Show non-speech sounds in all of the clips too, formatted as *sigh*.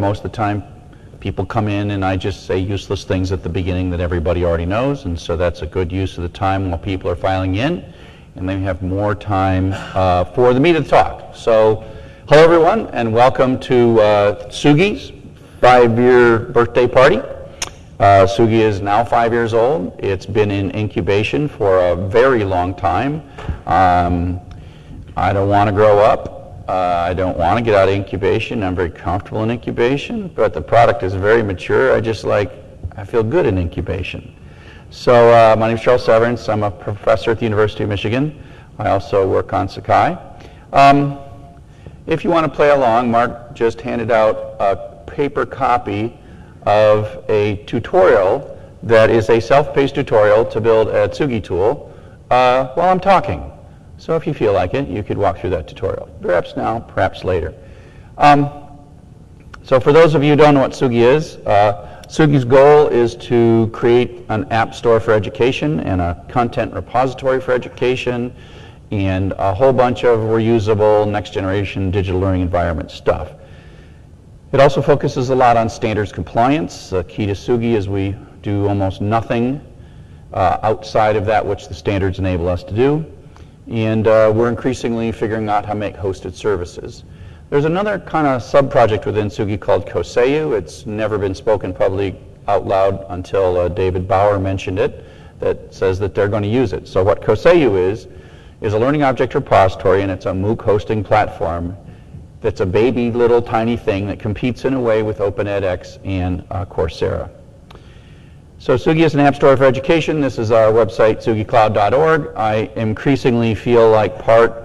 most of the time people come in and I just say useless things at the beginning that everybody already knows, and so that's a good use of the time while people are filing in, and then we have more time uh, for the meat of the talk. So, hello everyone, and welcome to uh, Tsugi's five-year birthday party. Uh, Tsugi is now five years old. It's been in incubation for a very long time. Um, I don't want to grow up. Uh, I don't want to get out of incubation. I'm very comfortable in incubation, but the product is very mature. I just like, I feel good in incubation. So uh, my name is Charles Severance. I'm a professor at the University of Michigan. I also work on Sakai. Um, if you want to play along, Mark just handed out a paper copy of a tutorial that is a self-paced tutorial to build a Tsugi tool uh, while I'm talking. So if you feel like it, you could walk through that tutorial. Perhaps now, perhaps later. Um, so for those of you who don't know what Tsugi is, uh, Tsugi's goal is to create an app store for education and a content repository for education and a whole bunch of reusable next generation digital learning environment stuff. It also focuses a lot on standards compliance. The key to Tsugi is we do almost nothing uh, outside of that which the standards enable us to do and uh, we're increasingly figuring out how to make hosted services. There's another kind of sub-project within Tsugi called Koseu. It's never been spoken publicly out loud until uh, David Bauer mentioned it, that says that they're going to use it. So what Koseu is, is a learning object repository, and it's a MOOC hosting platform that's a baby little tiny thing that competes in a way with Open edX and uh, Coursera. So Tsugi is an app store for education. This is our website, tsugicloud.org. I increasingly feel like part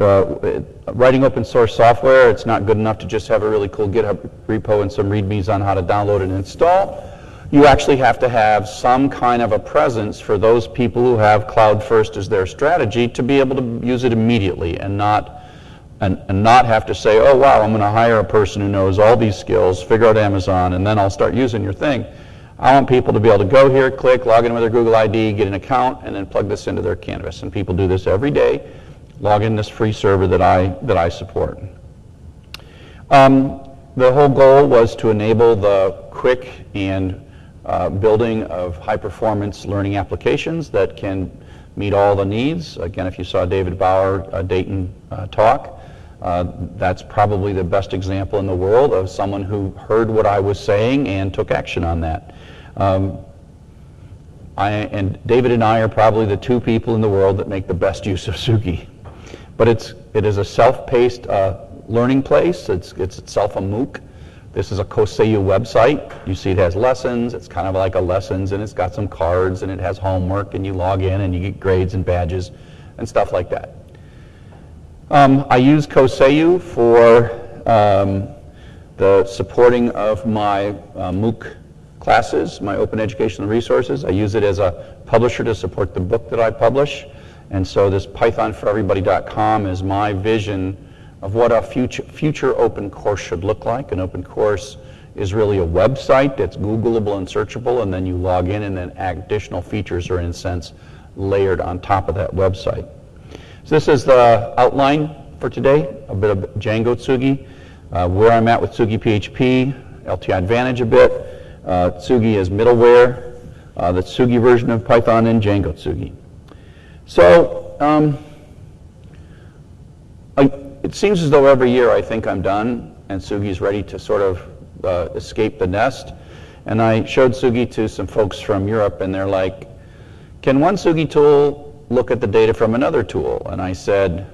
uh, writing open source software. It's not good enough to just have a really cool GitHub repo and some readmes on how to download and install. You actually have to have some kind of a presence for those people who have cloud first as their strategy to be able to use it immediately and not and, and not have to say, oh wow, I'm going to hire a person who knows all these skills, figure out Amazon, and then I'll start using your thing. I want people to be able to go here, click, log in with their Google ID, get an account, and then plug this into their Canvas. And people do this every day. Log in this free server that I, that I support. Um, the whole goal was to enable the quick and uh, building of high-performance learning applications that can meet all the needs. Again, if you saw David Bauer uh, Dayton uh, talk, uh, that's probably the best example in the world of someone who heard what I was saying and took action on that. Um, I, and David and I are probably the two people in the world that make the best use of Tsugi. But it's, it is a self-paced uh, learning place. It's, it's itself a MOOC. This is a Koseu website. You see it has lessons. It's kind of like a lessons, and it's got some cards, and it has homework, and you log in, and you get grades and badges and stuff like that. Um, I use Koseu for um, the supporting of my uh, MOOC classes, my open educational resources. I use it as a publisher to support the book that I publish. And so this pythonforeverybody.com is my vision of what a future, future open course should look like. An open course is really a website that's Googleable and searchable, and then you log in, and then additional features are, in a sense, layered on top of that website. So this is the outline for today, a bit of Django Tsugi, uh, where I'm at with Tsugi PHP, LTI Advantage a bit, uh, Tsugi is middleware, uh, the Tsugi version of Python, and Django Tsugi. So um, I, it seems as though every year I think I'm done and Tsugi is ready to sort of uh, escape the nest. And I showed Tsugi to some folks from Europe, and they're like, can one Tsugi tool look at the data from another tool? And I said,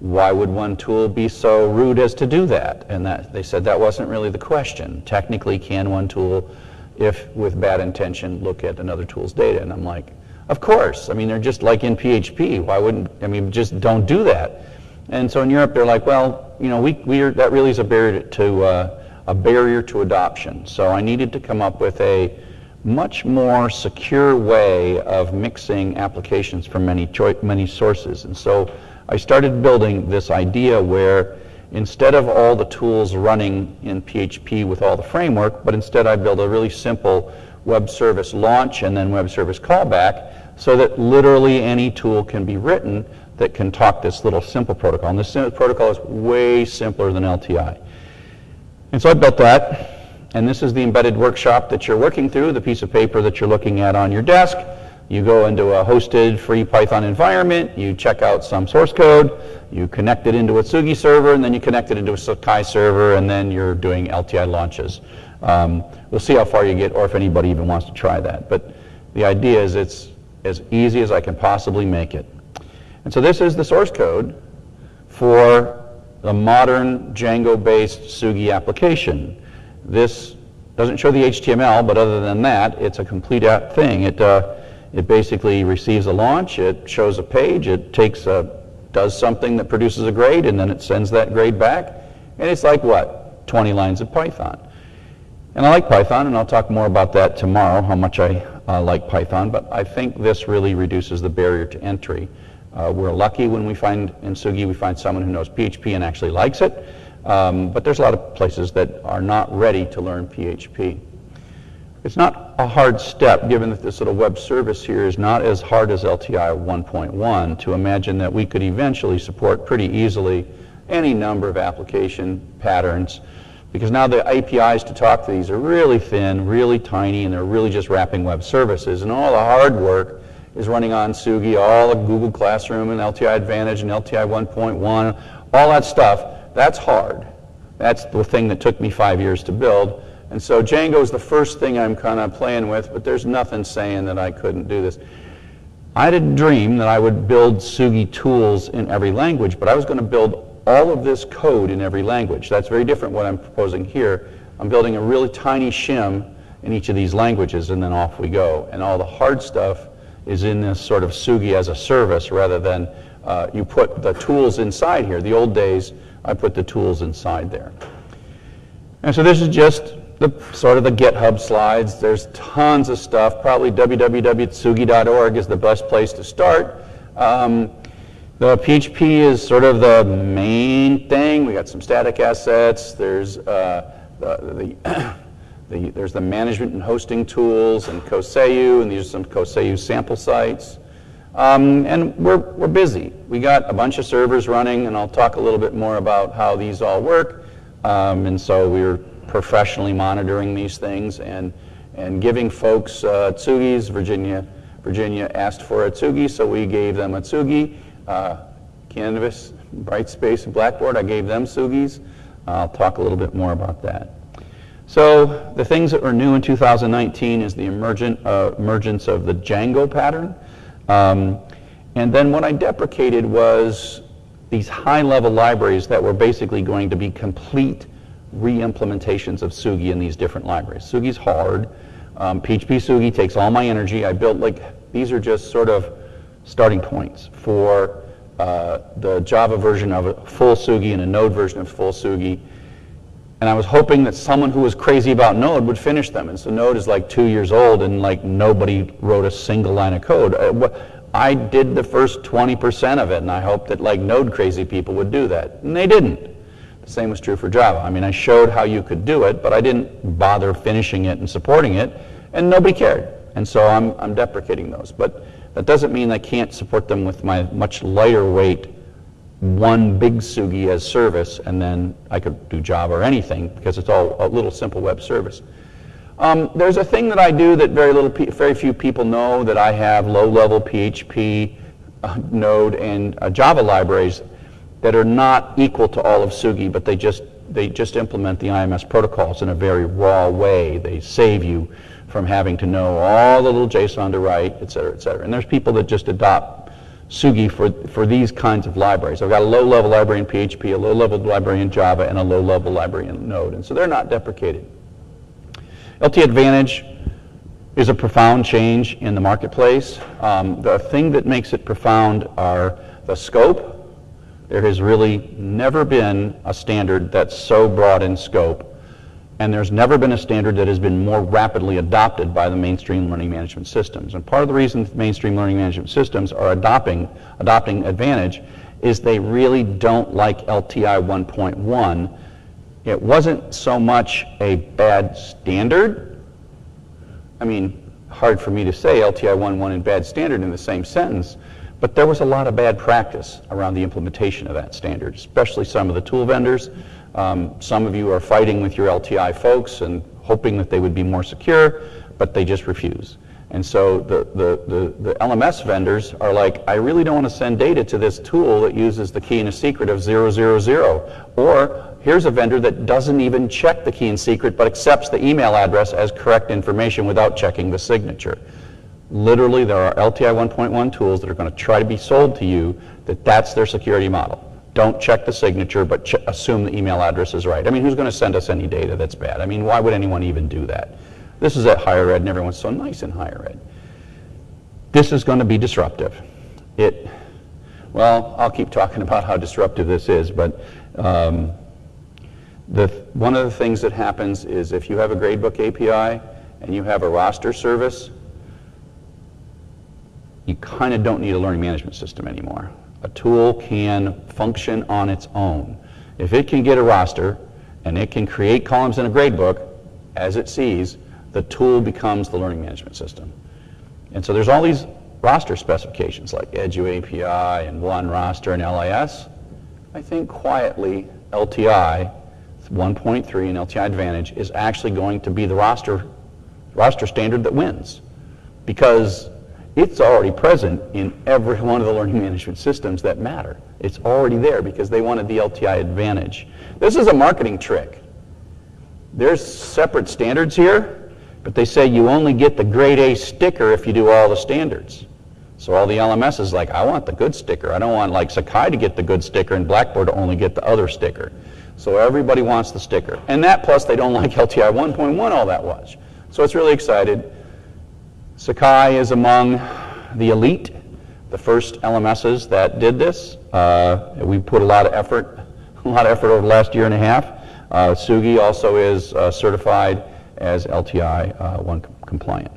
why would one tool be so rude as to do that? And that, they said that wasn't really the question. Technically, can one tool, if with bad intention, look at another tool's data? And I'm like, of course. I mean, they're just like in PHP. Why wouldn't, I mean, just don't do that. And so in Europe, they're like, well, you know, we, we are, that really is a barrier to, uh, a barrier to adoption. So I needed to come up with a much more secure way of mixing applications from many, many sources. And so I started building this idea where instead of all the tools running in PHP with all the framework, but instead I built a really simple web service launch and then web service callback so that literally any tool can be written that can talk this little simple protocol. And this protocol is way simpler than LTI. And so I built that. And this is the embedded workshop that you're working through, the piece of paper that you're looking at on your desk. You go into a hosted free Python environment, you check out some source code, you connect it into a Tsugi server, and then you connect it into a Sakai server, and then you're doing LTI launches. Um, we'll see how far you get or if anybody even wants to try that. But the idea is it's as easy as I can possibly make it. And so this is the source code for the modern Django-based Tsugi application. This doesn't show the HTML, but other than that, it's a complete app thing. It, uh, it basically receives a launch, it shows a page, it takes a, does something that produces a grade, and then it sends that grade back. And it's like what? 20 lines of Python. And I like Python, and I'll talk more about that tomorrow, how much I uh, like Python, but I think this really reduces the barrier to entry. Uh, we're lucky when we find in Tsugi, we find someone who knows PHP and actually likes it, um, but there's a lot of places that are not ready to learn PHP. It's not a hard step, given that this little web service here is not as hard as LTI 1.1, to imagine that we could eventually support pretty easily any number of application patterns, because now the APIs to talk to these are really thin, really tiny, and they're really just wrapping web services, and all the hard work is running on Tsugi, all the Google Classroom and LTI Advantage and LTI 1.1, all that stuff, that's hard. That's the thing that took me five years to build. And so Django is the first thing I'm kind of playing with, but there's nothing saying that I couldn't do this. I a dream that I would build Tsugi tools in every language, but I was going to build all of this code in every language. That's very different what I'm proposing here. I'm building a really tiny shim in each of these languages, and then off we go. And all the hard stuff is in this sort of Tsugi as a service rather than uh, you put the tools inside here. The old days, I put the tools inside there. And so this is just the sort of the GitHub slides. There's tons of stuff. Probably www.tsugi.org is the best place to start. Um, the PHP is sort of the main thing. We got some static assets. There's uh, the, the, *coughs* the, there's the management and hosting tools and Koseu, and these are some Koseu sample sites. Um, and we're, we're busy. We got a bunch of servers running, and I'll talk a little bit more about how these all work. Um, and so we're professionally monitoring these things and, and giving folks uh, Tsugis. Virginia, Virginia asked for a Tsugi, so we gave them a Tsugi. Uh, Canvas, Brightspace, and Blackboard, I gave them Tsugis. I'll talk a little bit more about that. So the things that are new in 2019 is the emergent, uh, emergence of the Django pattern. Um, and then what I deprecated was these high-level libraries that were basically going to be complete re-implementations of Tsugi in these different libraries. Tsugi's hard. Um, PHP Tsugi takes all my energy. I built like, these are just sort of starting points for uh, the Java version of a full Tsugi and a Node version of full Tsugi. And I was hoping that someone who was crazy about Node would finish them. And so Node is like two years old and like nobody wrote a single line of code. Uh, I did the first 20% of it and I hoped that like Node crazy people would do that. And they didn't. The same was true for Java. I mean, I showed how you could do it, but I didn't bother finishing it and supporting it, and nobody cared. And so I'm, I'm deprecating those. But that doesn't mean I can't support them with my much lighter weight one big Tsugi as service, and then I could do Java or anything because it's all a little simple web service. Um, there's a thing that I do that very little, very few people know that I have low-level PHP, uh, Node, and uh, Java libraries that are not equal to all of Tsugi, but they just, they just implement the IMS protocols in a very raw way. They save you from having to know all the little JSON to write, et cetera, et cetera. And there's people that just adopt Tsugi for, for these kinds of libraries. I've got a low-level library in PHP, a low-level library in Java, and a low-level library in Node. And so they're not deprecated. LTI Advantage is a profound change in the marketplace. Um, the thing that makes it profound are the scope there has really never been a standard that's so broad in scope, and there's never been a standard that has been more rapidly adopted by the mainstream learning management systems. And part of the reason mainstream learning management systems are adopting, adopting Advantage is they really don't like LTI 1.1. It wasn't so much a bad standard. I mean, hard for me to say LTI 1.1 and bad standard in the same sentence, but there was a lot of bad practice around the implementation of that standard, especially some of the tool vendors. Um, some of you are fighting with your LTI folks and hoping that they would be more secure, but they just refuse. And so the, the, the, the, LMS vendors are like, I really don't want to send data to this tool that uses the key and a secret of 000. Or here's a vendor that doesn't even check the key and secret but accepts the email address as correct information without checking the signature. Literally, there are LTI 1.1 tools that are going to try to be sold to you that that's their security model. Don't check the signature, but assume the email address is right. I mean, who's going to send us any data that's bad? I mean, why would anyone even do that? This is at higher ed, and everyone's so nice in higher ed. This is going to be disruptive. It, well, I'll keep talking about how disruptive this is, but um, the, one of the things that happens is if you have a gradebook API and you have a roster service, you kind of don't need a learning management system anymore. A tool can function on its own. If it can get a roster and it can create columns in a gradebook as it sees, the tool becomes the learning management system. And so there's all these roster specifications like Edu API and One Roster and LIS. I think quietly LTI 1.3 and LTI Advantage is actually going to be the roster, roster standard that wins because it's already present in every one of the learning management systems that matter. It's already there because they wanted the LTI Advantage. This is a marketing trick. There's separate standards here but they say you only get the grade A sticker if you do all the standards. So all the LMS is like, I want the good sticker. I don't want like Sakai to get the good sticker and Blackboard to only get the other sticker. So everybody wants the sticker. And that plus they don't like LTI 1.1 all that much. So it's really excited. Sakai is among the elite, the first LMSs that did this. Uh, we put a lot of effort, *laughs* a lot of effort over the last year and a half. Uh, Tsugi also is uh, certified as LTI uh, 1 compliant.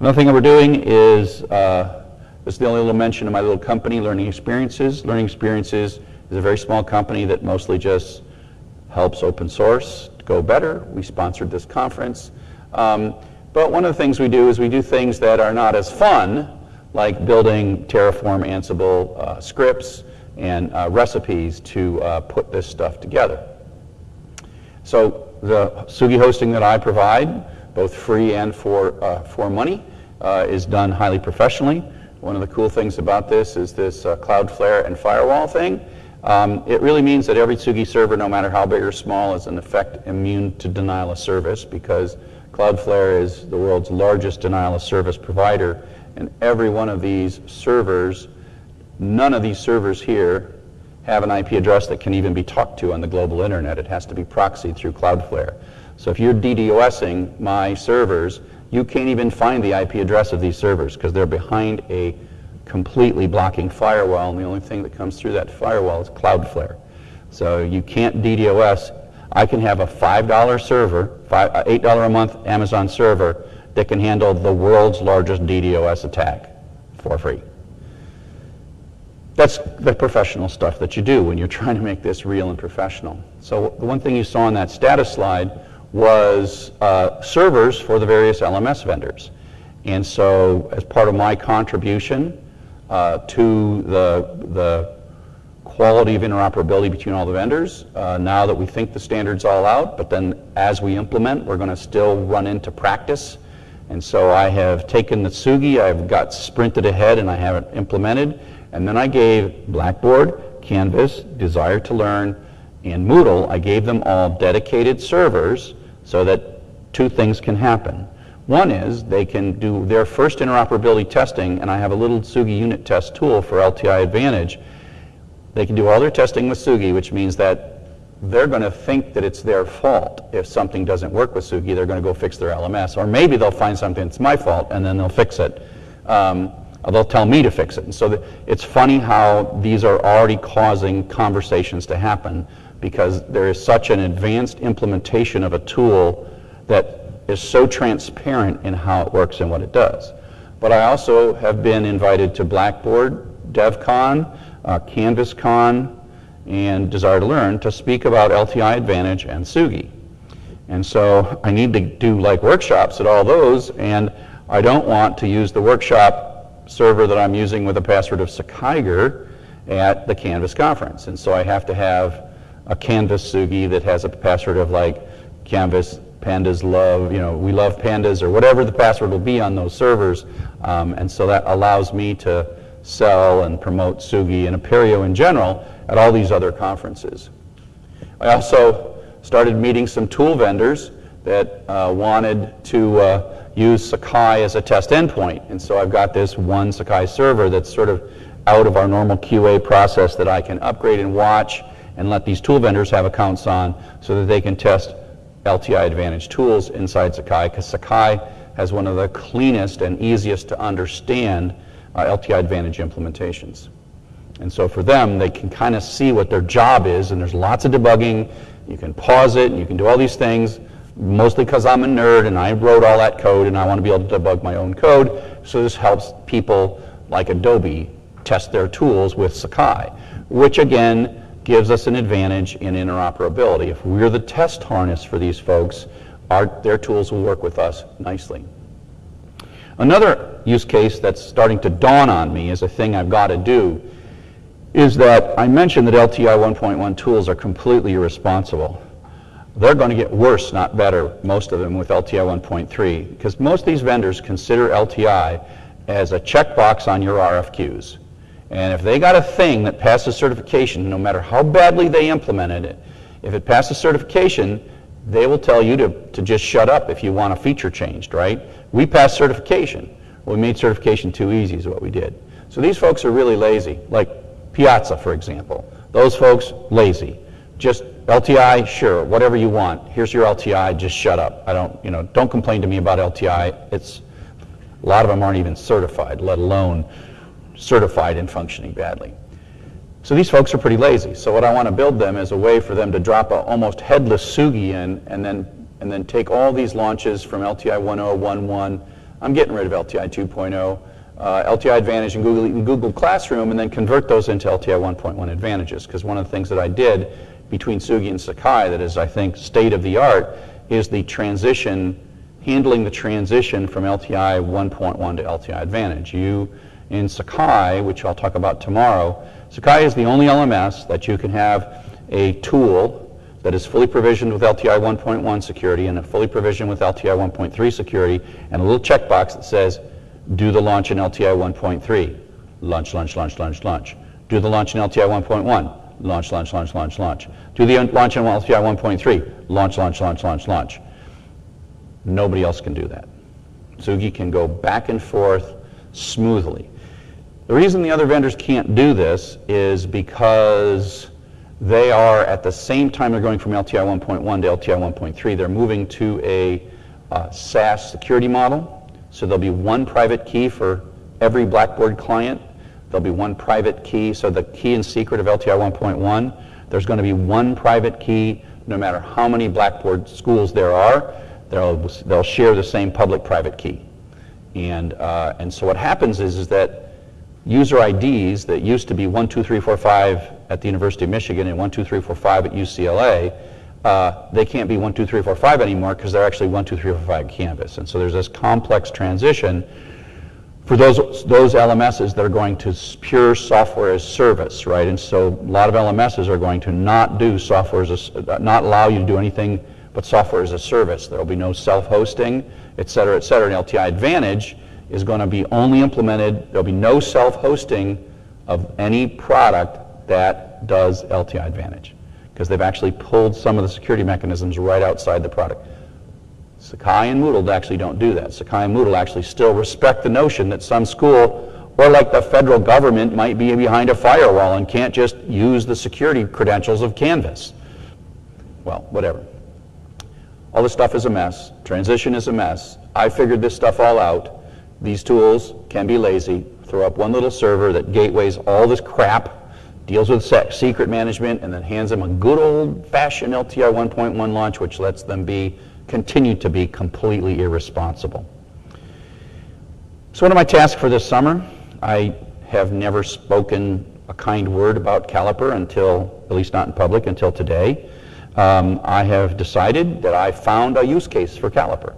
Another thing that we're doing is, uh, this is the only little mention of my little company, Learning Experiences. Learning Experiences is a very small company that mostly just helps open source go better. We sponsored this conference. Um, but one of the things we do is we do things that are not as fun, like building Terraform Ansible uh, scripts and uh, recipes to uh, put this stuff together. So the Tsugi hosting that I provide, both free and for, uh, for money, uh, is done highly professionally. One of the cool things about this is this uh, Cloudflare and firewall thing. Um, it really means that every Tsugi server, no matter how big or small, is in effect immune to denial of service because Cloudflare is the world's largest denial of service provider. And every one of these servers, none of these servers here have an IP address that can even be talked to on the global internet. It has to be proxied through Cloudflare. So if you're DDoSing my servers, you can't even find the IP address of these servers because they're behind a completely blocking firewall, and the only thing that comes through that firewall is Cloudflare. So you can't DDoS. I can have a $5 server, $8 a month Amazon server that can handle the world's largest DDoS attack for free. That's the professional stuff that you do when you're *laughs* trying to make this real and professional. So the one thing you saw on that status slide was uh, servers for the various LMS vendors. And so as part of my contribution uh, to the, the quality of interoperability between all the vendors, uh, now that we think the standard's all out, but then as we implement, we're going to still run into practice. And so I have taken the Tsugi, I've got sprinted ahead and I have it implemented. And then I gave Blackboard, Canvas, Desire to Learn, and Moodle, I gave them all dedicated servers so that two things can happen. One is they can do their first interoperability testing, and I have a little Tsugi unit test tool for LTI Advantage. They can do all their testing with Tsugi, which means that they're going to think that it's their fault if something doesn't work with Tsugi. They're going to go fix their LMS. Or maybe they'll find something that's my fault, and then they'll fix it. Um, they'll tell me to fix it. And so the, it's funny how these are already causing conversations to happen because there is such an advanced implementation of a tool that is so transparent in how it works and what it does. But I also have been invited to Blackboard, DevCon, uh, CanvasCon, and Desire to Learn to speak about LTI Advantage and Tsugi. And so I need to do like workshops at all those, and I don't want to use the workshop server that I'm using with a password of Sakaiger at the Canvas conference. And so I have to have a Canvas Tsugi that has a password of like Canvas pandas love, you know, we love pandas or whatever the password will be on those servers. Um, and so that allows me to sell and promote Tsugi and Apereo in general at all these other conferences. I also started meeting some tool vendors that uh, wanted to uh, use Sakai as a test endpoint. And so I've got this one Sakai server that's sort of out of our normal QA process that I can upgrade and watch and let these tool vendors have accounts on so that they can test LTI Advantage tools inside Sakai because Sakai has one of the cleanest and easiest to understand Uh, LTI Advantage implementations. And so for them, they can kind of see what their job is, and there's lots of debugging. You can pause it, and you can do all these things, mostly because I'm a nerd and I wrote all that code and I want to be able to debug my own code. So this helps people like Adobe test their tools with Sakai, which again gives us an advantage in interoperability. If we're the test harness for these folks, our, their tools will work with us nicely. Another use case that's starting to dawn on me is a thing I've got to do is that I mentioned that LTI 1.1 tools are completely irresponsible. They're going to get worse, not better, most of them with LTI 1.3, because most of these vendors consider LTI as a checkbox on your RFQs. And if they got a thing that passes certification, no matter how badly they implemented it, if it passes certification, they will tell you to, to just shut up if you want a feature changed, right? We passed certification. We made certification too easy is what we did. So these folks are really lazy, like Piazza, for example. Those folks, lazy. Just LTI, sure, whatever you want. Here's your LTI, just shut up. I don't, you know, don't complain to me about LTI. It's, a lot of them aren't even certified, let alone certified and functioning badly. So these folks are pretty lazy. So what I want to build them is a way for them to drop a almost headless Tsugi in and then, and then take all these launches from LTI 1.0, 1.1. I'm getting rid of LTI 2.0, uh, LTI Advantage and Google, Google Classroom, and then convert those into LTI 1.1 advantages. Because one of the things that I did between Tsugi and Sakai that is, I think, state of the art is the transition, handling the transition from LTI 1.1 to LTI Advantage. You in Sakai, which I'll talk about tomorrow, Sakai is the only LMS that you can have a tool that is fully provisioned with LTI 1.1 security and a fully provisioned with LTI 1.3 security and a little checkbox that says, do the launch in LTI 1.3. Launch, launch, launch, launch, launch. Do the launch in LTI 1.1. Launch, launch, launch, launch, launch. Do the launch in LTI 1.3. Launch, launch, launch, launch, launch. Nobody else can do that. Tsugi can go back and forth smoothly. The reason the other vendors can't do this is because they are at the same time they're going from LTI 1.1 to LTI 1.3, they're moving to a uh, SaaS security model. So there'll be one private key for every Blackboard client. There'll be one private key. So the key and secret of LTI 1.1, there's going to be one private key no matter how many Blackboard schools there are. They'll, they'll share the same public-private key. And, uh, and so what happens is, is that user IDs that used to be 12345 at the University of Michigan and 12345 at UCLA, uh, they can't be 12345 anymore because they're actually 12345 Canvas. And so there's this complex transition for those, those LMSs that are going to pure software as service, right? And so a lot of LMSs are going to not do software as a, not allow you to do anything but software as a service. There will be no self-hosting, et cetera, et cetera. And LTI Advantage is going to be only implemented, there'll be no self-hosting of any product that does LTI Advantage because they've actually pulled some of the security mechanisms right outside the product. Sakai and Moodle actually don't do that. Sakai and Moodle actually still respect the notion that some school or like the federal government might be behind a firewall and can't just use the security credentials of Canvas. Well, whatever. All this stuff is a mess. Transition is a mess. I figured this stuff all out. These tools can be lazy. Throw up one little server that gateways all this crap, deals with secret management, and then hands them a good old-fashioned LTI 1.1 launch, which lets them be continue to be completely irresponsible. So what are my tasks for this summer? I have never spoken a kind word about Caliper until, at least not in public, until today. Um, I have decided that I found a use case for Caliper.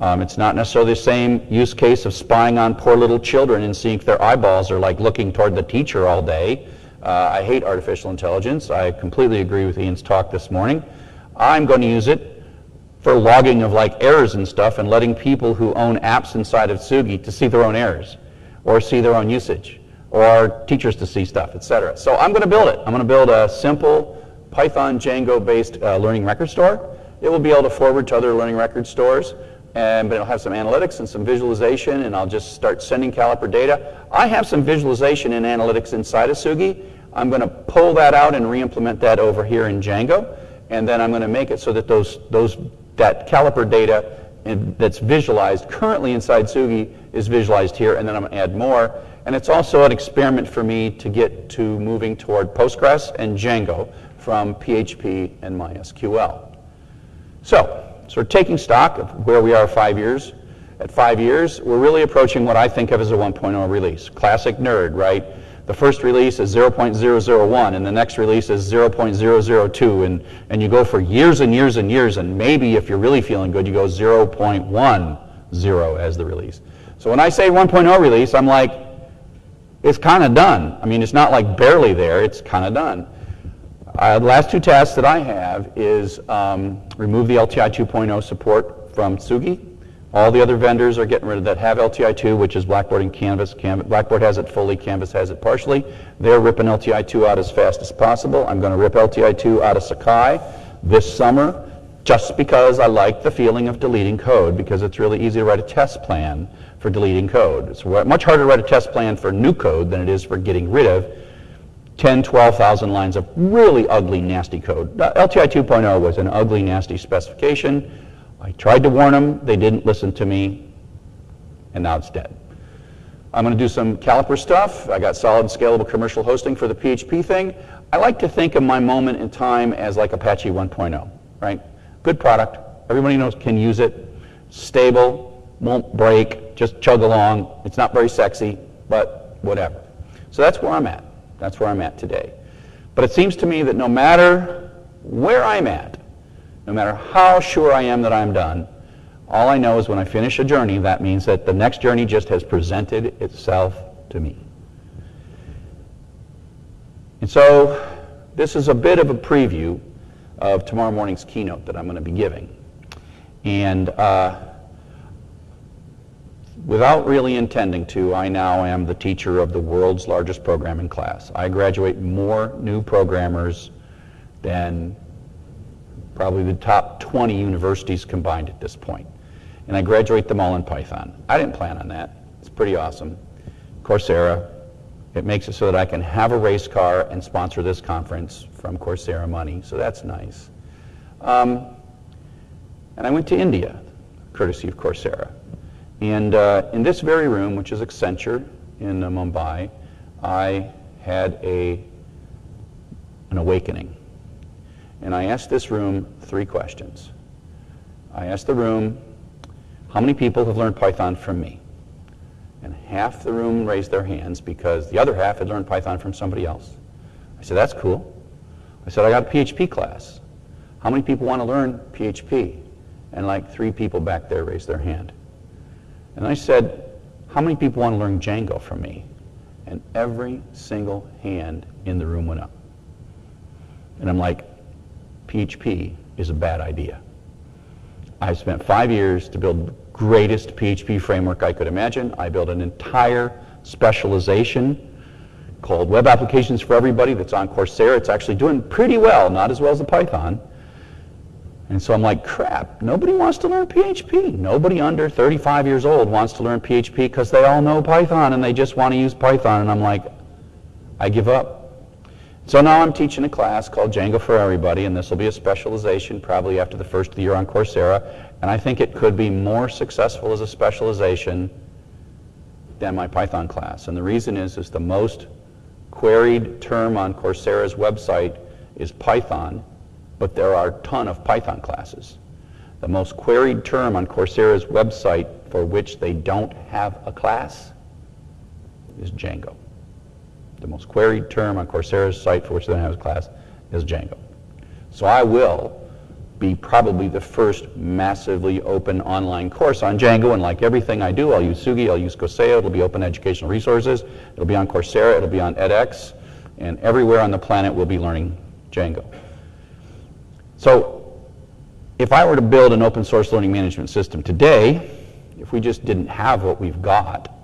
Um, it's not necessarily the same use case of spying on poor little children and seeing if their eyeballs are like looking toward the teacher all day. Uh, I hate artificial intelligence. I completely agree with Ian's talk this morning. I'm going to use it for logging of like errors and stuff and letting people who own apps inside of Tsugi to see their own errors or see their own usage or teachers to see stuff, etc. So I'm going to build it. I'm going to build a simple Python Django-based uh, learning record store. It will be able to forward to other learning record stores, and, but it'll have some analytics and some visualization, and I'll just start sending Caliper data. I have some visualization and analytics inside of Tsugi. I'm going to pull that out and re-implement that over here in Django, and then I'm going to make it so that those, those, that Caliper data in, that's visualized currently inside Tsugi is visualized here, and then I'm going to add more. And it's also an experiment for me to get to moving toward Postgres and Django from PHP and MySQL. So, sort of taking stock of where we are five years. At five years, we're really approaching what I think of as a 1.0 release. Classic nerd, right? The first release is 0.001, and the next release is 0.002, and, and you go for years and years and years, and maybe if you're really feeling good, you go 0.10 as the release. So when I say 1.0 release, I'm like, it's kind of done. I mean, it's not like barely there, it's kind of done. Uh, the last two tasks that I have is um, remove the LTI 2.0 support from Tsugi. All the other vendors are getting rid of that have LTI 2, which is Blackboard and Canvas. Blackboard has it fully, Canvas has it partially. They're ripping LTI 2 out as fast as possible. I'm going to rip LTI 2 out of Sakai this summer just because I like the feeling of deleting code because it's really easy to write a test plan for deleting code. It's much harder to write a test plan for new code than it is for getting rid of 10, 12,000 lines of really ugly, nasty code. LTI 2.0 was an ugly, nasty specification. I tried to warn them. They didn't listen to me. And now it's dead. I'm going to do some Caliper stuff. I got solid scalable commercial hosting for the PHP thing. I like to think of my moment in time as like Apache 1.0, right? Good product. Everybody knows can use it. Stable, won't break, just chug along. It's not very sexy, but whatever. So that's where I'm at. That's where I'm at today. But it seems to me that no matter where I'm at, no matter how sure I am that I'm done, all I know is when I finish a journey, that means that the next journey just has presented itself to me. And so this is a bit of a preview of tomorrow morning's keynote that I'm going to be giving. And uh, Without really intending to, I now am the teacher of the world's largest programming class. I graduate more new programmers than probably the top 20 universities combined at this point. And I graduate them all in Python. I didn't plan on that. It's pretty awesome. Coursera, it makes it so that I can have a race car and sponsor this conference from Coursera money, so that's nice. Um, and I went to India, courtesy of Coursera. And uh, in this very room, which is Accenture in uh, Mumbai, I had a, an awakening. And I asked this room three questions. I asked the room, how many people have learned Python from me? And half the room raised their hands because the other half had learned Python from somebody else. I said, that's cool. I said, I got a PHP class. How many people want to learn PHP? And like three people back there raised their hand. And I said, how many people want to learn Django from me? And every single hand in the room went up. And I'm like, PHP is a bad idea. I spent five years to build the greatest PHP framework I could imagine. I built an entire specialization called Web Applications for Everybody that's on Coursera. It's actually doing pretty well, not as well as the Python. And so I'm like, crap, nobody wants to learn PHP. Nobody under 35 years old wants to learn PHP because they all know Python and they just want to use Python. And I'm like, I give up. So now I'm teaching a class called Django for Everybody, and this will be a specialization probably after the first year on Coursera. And I think it could be more successful as a specialization than my Python class. And the reason is, is the most queried term on Coursera's website is Python but there are a ton of Python classes. The most queried term on Coursera's website for which they don't have a class is Django. The most queried term on Coursera's site for which they have a class is Django. So I will be probably the first massively open online course on Django, and like everything I do, I'll use Tsugi, I'll use Koseu, it'll be open educational resources, it'll be on Coursera, it'll be on edX, and everywhere on the planet we'll be learning Django. So if I were to build an open source learning management system today, if we just didn't have what we've got,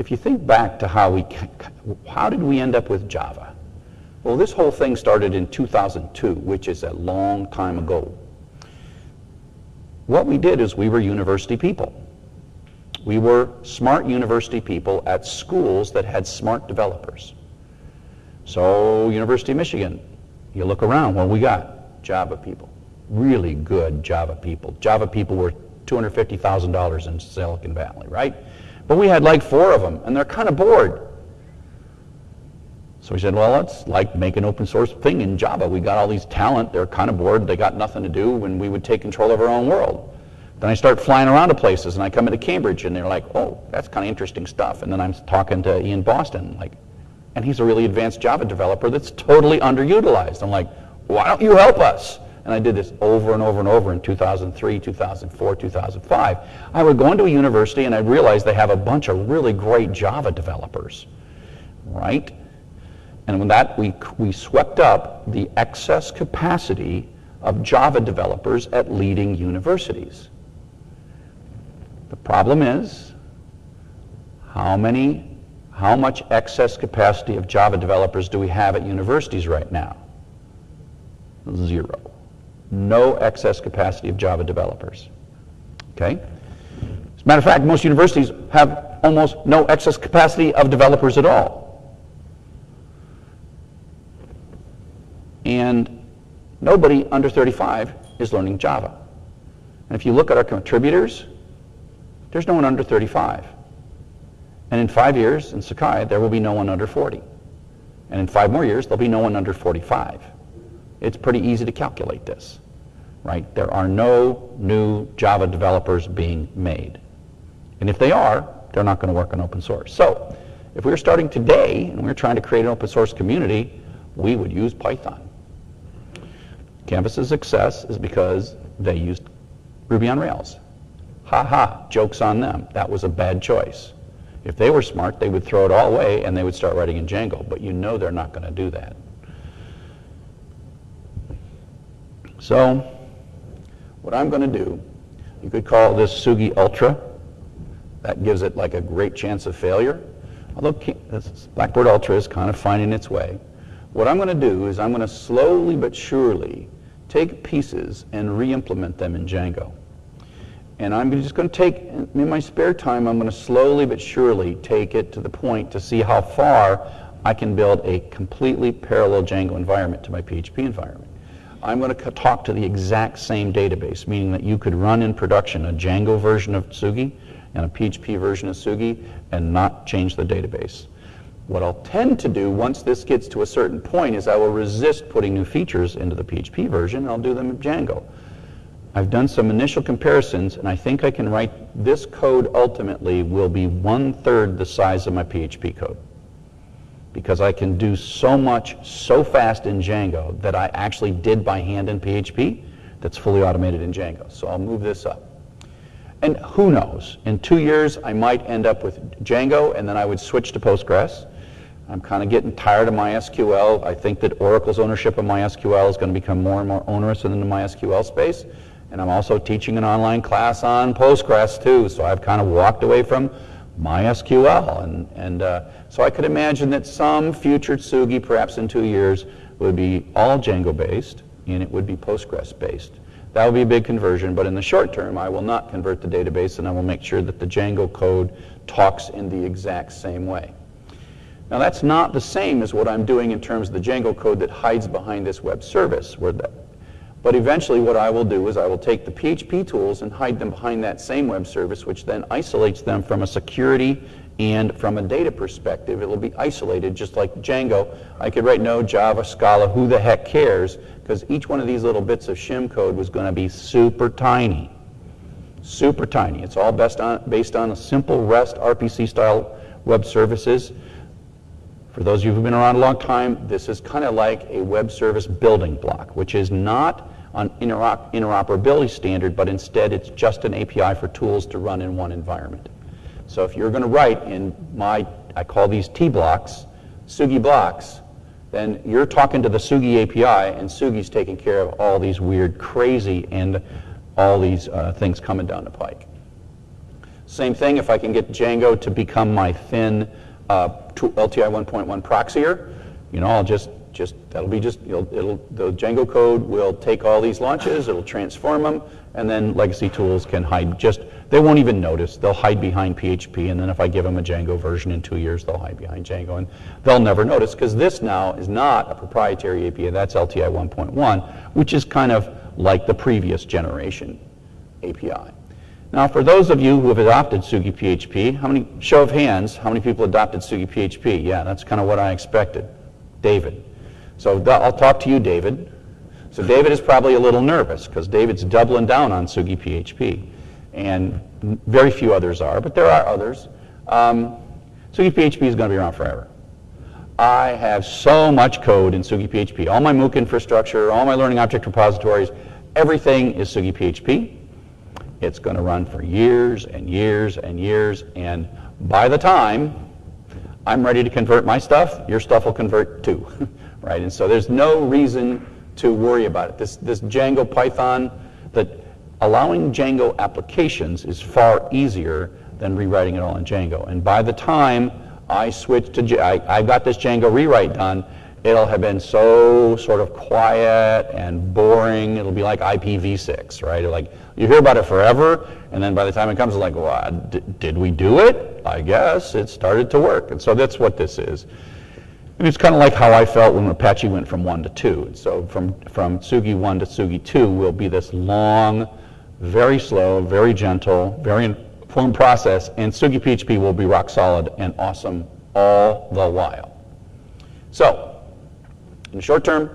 if you think back to how we, how did we end up with Java? Well, this whole thing started in 2002, which is a long time ago. What we did is we were university people. We were smart university people at schools that had smart developers. So, University of Michigan, you look around, well, we got Java people, really good Java people. Java people were $250,000 in Silicon Valley, right? But we had like four of them, and they're kind of bored. So we said, well, let's like make an open source thing in Java. We got all these talent. They're kind of bored. They got nothing to do when we would take control of our own world. Then I start flying around to places, and I come into Cambridge, and they're like, oh, that's kind of interesting stuff. And then I'm talking to Ian Boston, like, and he's a really advanced Java developer that's totally underutilized. I'm like, why don't you help us? And I did this over and over and over in 2003, 2004, 2005. I would go into a university and I'd realize they have a bunch of really great Java developers, right? And with that, we, we swept up the excess capacity of Java developers at leading universities. The problem is, how many, how much excess capacity of Java developers do we have at universities right now? Zero. No excess capacity of Java developers. Okay? As a matter of fact, most universities have almost no excess capacity of developers at all. And nobody under 35 is learning Java. And if you look at our contributors, there's no one under 35. And in five years in Sakai, there will be no one under 40. And in five more years, there'll be no one under 45. It's pretty easy to calculate this, right? There are no new Java developers being made. And if they are, they're not going to work on open source. So if we were starting today and we were trying to create an open source community, we would use Python. Canvas's success is because they used Ruby on Rails. Ha ha, joke's on them. That was a bad choice. If they were smart, they would throw it all away and they would start writing in Django, but you know they're not going to do that. So, what I'm going to do, you could call this Tsugi Ultra. That gives it like a great chance of failure. Although Blackboard Ultra is kind of finding its way. What I'm going to do is I'm going to slowly but surely take pieces and re-implement them in Django. And I'm just going to take, in my spare time, I'm going to slowly but surely take it to the point to see how far I can build a completely parallel Django environment to my PHP environment. I'm going to talk to the exact same database, meaning that you could run in production a Django version of Tsugi and a PHP version of Tsugi and not change the database. What I'll tend to do once this gets to a certain point is I will resist putting new features into the PHP version and I'll do them in Django. I've done some initial comparisons, and I think I can write this code ultimately will be one-third the size of my PHP code. Because I can do so much so fast in Django that I actually did by hand in PHP that's fully automated in Django. So I'll move this up. And who knows, in two years I might end up with Django and then I would switch to Postgres. I'm kind of getting tired of MySQL. I think that Oracle's ownership of MySQL is going to become more and more onerous in the MySQL space. And I'm also teaching an online class on Postgres too, so I've kind of walked away from MySQL. And, and uh, so I could imagine that some future Tsugi, perhaps in two years, would be all Django based and it would be Postgres based. That would be a big conversion, but in the short term, I will not convert the database and I will make sure that the Django code talks in the exact same way. Now that's not the same as what I'm doing in terms of the Django code that hides behind this web service, the but eventually what I will do is I will take the PHP tools and hide them behind that same web service, which then isolates them from a security and from a data perspective. It will be isolated just like Django. I could write Node, Java, Scala, who the heck cares? Because each one of these little bits of shim code was going to be super tiny. Super tiny. It's all on, based on a simple REST RPC style web services. For those of you who've been around a long time, this is kind of like a web service building block, which is not an interoperability standard, but instead it's just an API for tools to run in one environment. So if you're going to write in my, I call these T blocks, Tsugi blocks, then you're talking to the Tsugi API, and Tsugi's taking care of all these weird, crazy, and all these uh, things coming down the pike. Same thing if I can get Django to become my thin uh, LTI 1.1 proxier, you know, I'll just, just that'll be just, it'll, it'll, the Django code will take all these launches, it'll transform them, and then legacy tools can hide just, they won't even notice. They'll hide behind PHP, and then if I give them a Django version in two years, they'll hide behind Django, and they'll never notice, because this now is not a proprietary API, that's LTI 1.1, which is kind of like the previous generation API. Now, for those of you who have adopted Tsugi PHP, how many, show of hands, how many people adopted Tsugi PHP? Yeah, that's kind of what I expected. David. So I'll talk to you, David. So David is probably a little nervous because David's doubling down on Tsugi PHP. And very few others are, but there are others. Um, Tsugi PHP is going to be around forever. I have so much code in Tsugi PHP. All my MOOC infrastructure, all my learning object repositories, everything is Tsugi PHP. It's going to run for years and years and years. And by the time I'm ready to convert my stuff, your stuff will convert too. *laughs* right? And so there's no reason to worry about it. This, this Django Python, that allowing Django applications is far easier than rewriting it all in Django. And by the time I switch to, I, I got this Django rewrite done, it'll have been so sort of quiet and boring. It'll be like IPv6, right? Like you hear about it forever, and then by the time it comes, it's like, well, did we do it? I guess it started to work. And so that's what this is. And it's kind of like how I felt when Apache went from 1 to 2. And So from, from Tsugi 1 to Tsugi 2 will be this long, very slow, very gentle, very informed process, and Tsugi PHP will be rock solid and awesome all the while. So, in the short term,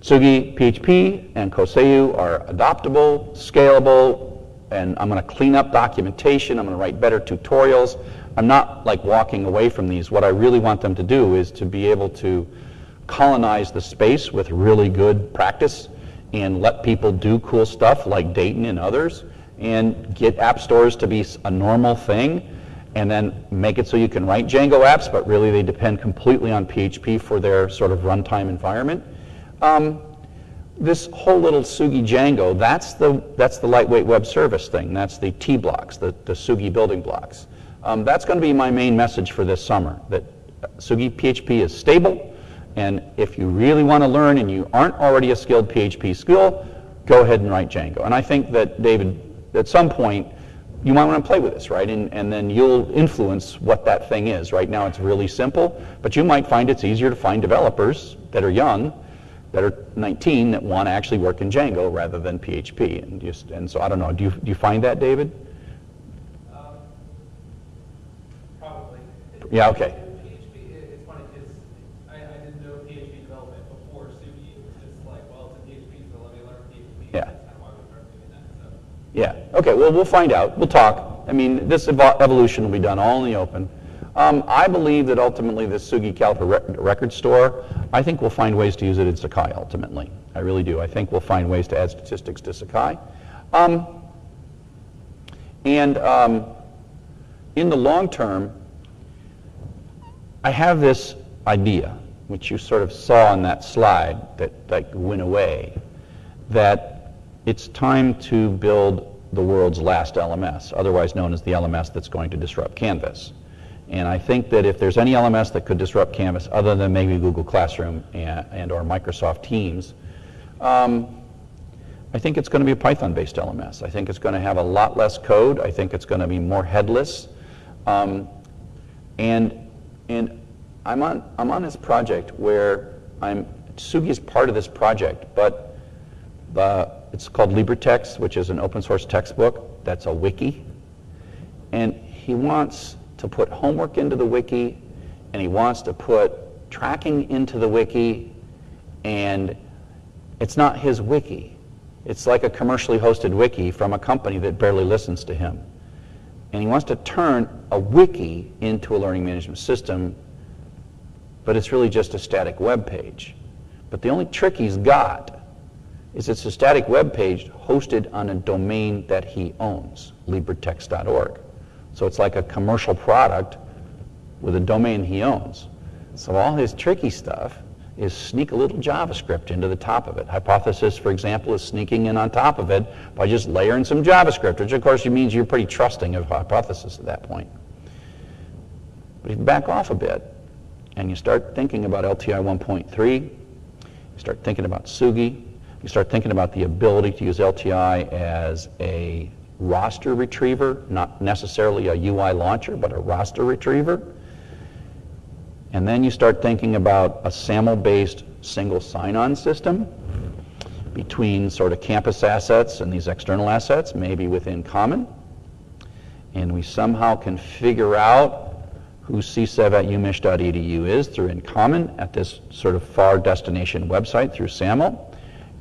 Tsugi PHP and Koseu are adoptable, scalable, and I'm going to clean up documentation. I'm going to write better tutorials. I'm not like walking away from these. What I really want them to do is to be able to colonize the space with really good practice and let people do cool stuff like Dayton and others and get app stores to be a normal thing and then make it so you can write Django apps, but really they depend completely on PHP for their sort of runtime environment. Um, this whole little Tsugi Django, that's the, that's the lightweight web service thing. That's the T blocks, the, the Tsugi building blocks. Um, that's going to be my main message for this summer, that Tsugi PHP is stable, and if you really want to learn and you aren't already a skilled PHP skill, go ahead and write Django. And I think that, David, at some point, you might want to play with this, right? And, and then you'll influence what that thing is. Right now it's really simple, but you might find it's easier to find developers that are young, that are 19, that want to actually work in Django rather than PHP. And, just, and so I don't know, do you, do you find that, David? Um, probably. Yeah, okay. PHP, it's funny because I, I didn't know PHP development before Tsugi. It was just like, well, it's a PHP, so let me learn PHP. Yeah. That's kind of why we started doing that. So. Yeah. Okay. Well, we'll find out. We'll talk. I mean, this evo- evolution will be done all in the open. Um, I believe that ultimately this Tsugi Caliper re- record store, I think we'll find ways to use it in Sakai ultimately. I really do. I think we'll find ways to add statistics to Sakai. Um, and um, in the long term, I have this idea, which you sort of saw on that slide that, that went away, that it's time to build the world's last LMS, otherwise known as the LMS that's going to disrupt Canvas. And I think that if there's any LMS that could disrupt Canvas, other than maybe Google Classroom and, and or Microsoft Teams, um, I think it's going to be a Python-based LMS. I think it's going to have a lot less code. I think it's going to be more headless. Um, and and I'm on I'm on this project where I'm Tsugi is part of this project, but the, it's called LibreText, which is an open source textbook. That's a wiki, and he wants to put homework into the wiki, and he wants to put tracking into the wiki, and it's not his wiki. It's like a commercially hosted wiki from a company that barely listens to him. And he wants to turn a wiki into a learning management system, but it's really just a static web page. But the only trick he's got is it's a static web page hosted on a domain that he owns, libretext.org. So it's like a commercial product with a domain he owns. So all his tricky stuff is sneak a little JavaScript into the top of it. Hypothesis, for example, is sneaking in on top of it by just layering some JavaScript, which of course means you're pretty trusting of hypothesis at that point. But if you back off a bit and you start thinking about LTI 1.3, you start thinking about Tsugi, you start thinking about the ability to use LTI as a roster retriever, not necessarily a UI launcher, but a roster retriever. And then you start thinking about a SAML-based single sign-on system between sort of campus assets and these external assets, maybe within Common. And we somehow can figure out who csev at umich.edu is through InCommon at this sort of far destination website through SAML.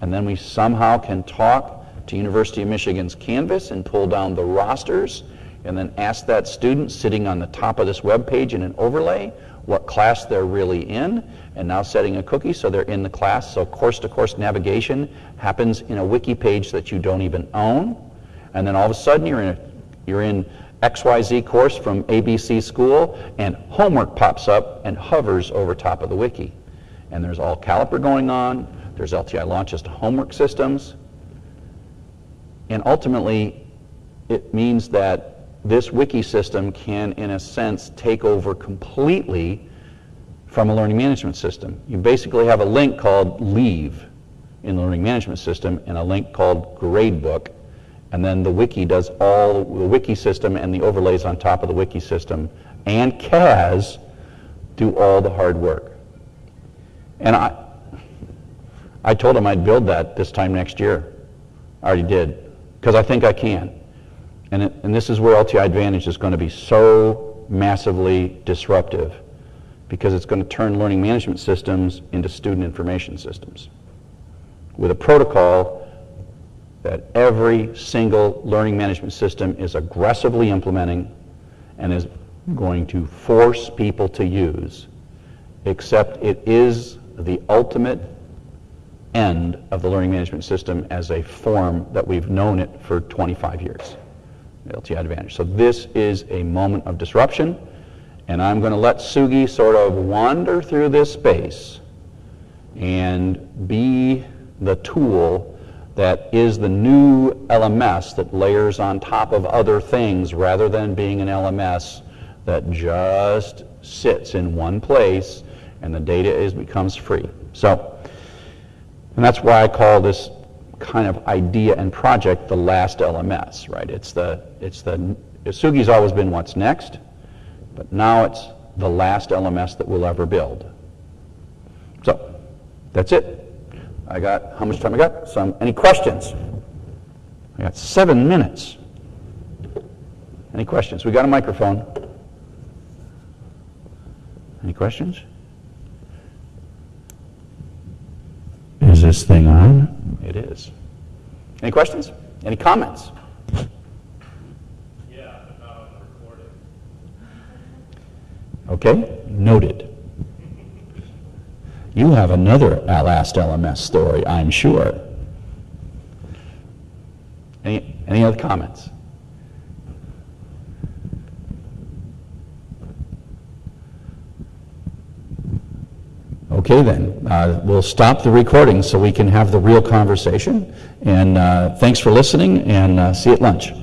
And then we somehow can talk to University of Michigan's Canvas and pull down the rosters and then ask that student sitting on the top of this web page in an overlay what class they're really in and now setting a cookie so they're in the class. So course-to-course navigation happens in a wiki page that you don't even own. And then all of a sudden you're in, a, you're in XYZ course from ABC school, and homework pops up and hovers over top of the wiki. And there's all caliper going on, there's LTI launches to homework systems, and ultimately it means that this wiki system can, in a sense, take over completely from a learning management system. You basically have a link called Leave in the learning management system and a link called Gradebook and then the wiki does all, the wiki system and the overlays on top of the wiki system and CAS do all the hard work. And I, I told him I'd build that this time next year. I already did, because I think I can. And, it, and this is where LTI Advantage is going to be so massively disruptive, because it's going to turn learning management systems into student information systems with a protocol that every single learning management system is aggressively implementing and is going to force people to use, except it is the ultimate end of the learning management system as a form that we've known it for 25 years, LTI Advantage. So this is a moment of disruption, and I'm going to let Tsugi sort of wander through this space and be the tool that is the new LMS that layers on top of other things rather than being an LMS that just sits in one place and the data is becomes free. So, and that's why I call this kind of idea and project the last LMS, right? It's the, it's the, Tsugi's always been what's next, but now it's the last LMS that we'll ever build. So, that's it. I got, how much time I got? Some, any questions? I got seven minutes. Any questions? We got a microphone. Any questions? This thing on? It is. Any questions? Any comments? Yeah, about recording. Okay, noted. You have another last LMS story, I'm sure. Any, any other comments? Okay, then. Uh, we'll stop the recording so we can have the real conversation. And uh, thanks for listening, and uh, see you at lunch.